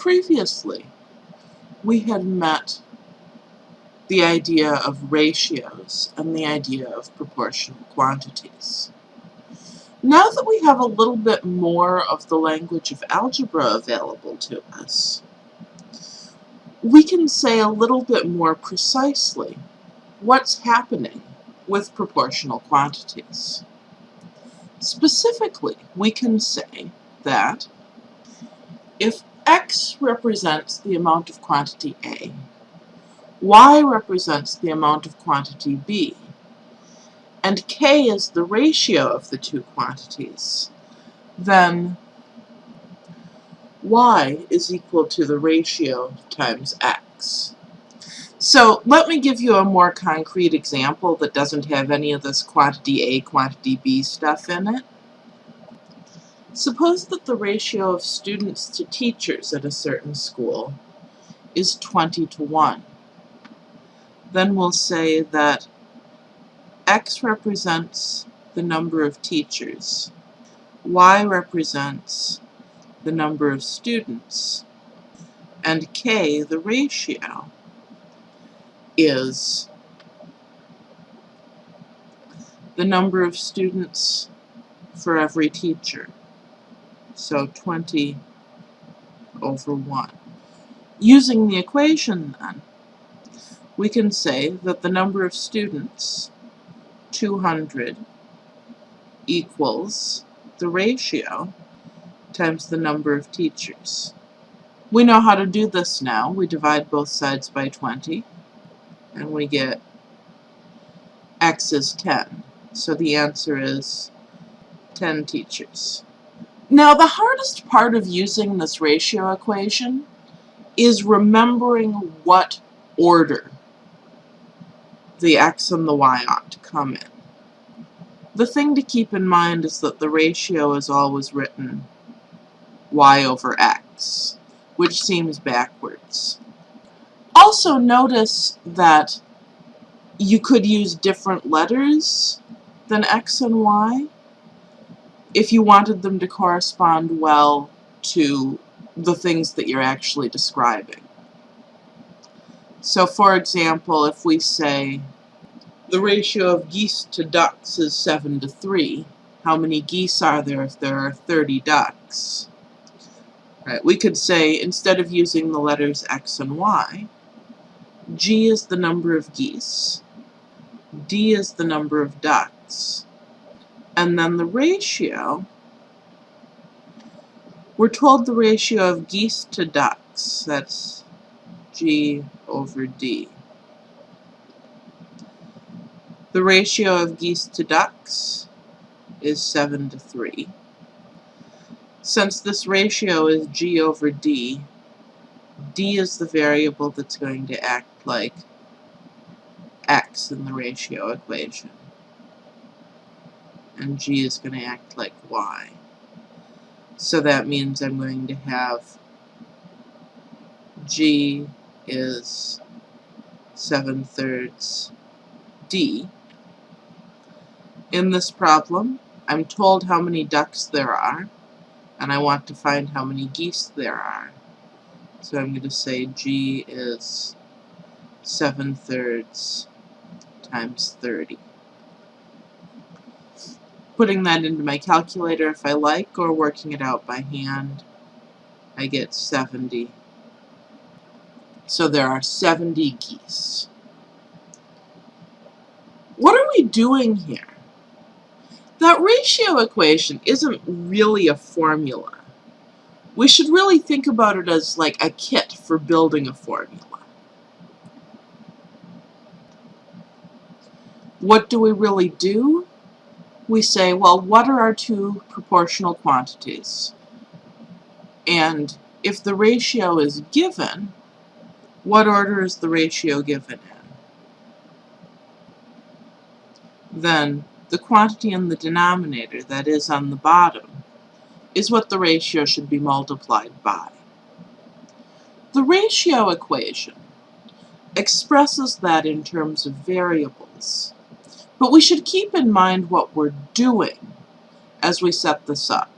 Previously, we had met the idea of ratios and the idea of proportional quantities. Now that we have a little bit more of the language of algebra available to us, we can say a little bit more precisely what's happening with proportional quantities. Specifically, we can say that if x represents the amount of quantity A, y represents the amount of quantity B, and k is the ratio of the two quantities, then y is equal to the ratio times x. So let me give you a more concrete example that doesn't have any of this quantity A, quantity B stuff in it. Suppose that the ratio of students to teachers at a certain school is 20 to 1. Then we'll say that x represents the number of teachers, y represents the number of students, and k, the ratio, is the number of students for every teacher. So 20 over 1. Using the equation then, we can say that the number of students 200 equals the ratio times the number of teachers. We know how to do this now. We divide both sides by 20 and we get x is 10. So the answer is 10 teachers. Now the hardest part of using this ratio equation is remembering what order the x and the y ought to come in. The thing to keep in mind is that the ratio is always written y over x, which seems backwards. Also notice that you could use different letters than x and y if you wanted them to correspond well to the things that you're actually describing. So for example, if we say the ratio of geese to ducks is 7 to 3, how many geese are there if there are 30 ducks? Right, we could say, instead of using the letters x and y, g is the number of geese, d is the number of ducks, and then the ratio, we're told the ratio of geese to ducks, that's g over d. The ratio of geese to ducks is 7 to 3. Since this ratio is g over d, d is the variable that's going to act like x in the ratio equation. And g is going to act like y. So that means I'm going to have g is 7 thirds d. In this problem, I'm told how many ducks there are, and I want to find how many geese there are. So I'm going to say g is 7 thirds times 30. Putting that into my calculator if I like, or working it out by hand, I get 70 so there are 70 geese. What are we doing here? That ratio equation isn't really a formula. We should really think about it as like a kit for building a formula. What do we really do? We say, well, what are our two proportional quantities? And if the ratio is given, what order is the ratio given in? Then the quantity in the denominator, that is on the bottom, is what the ratio should be multiplied by. The ratio equation expresses that in terms of variables, but we should keep in mind what we're doing as we set this up.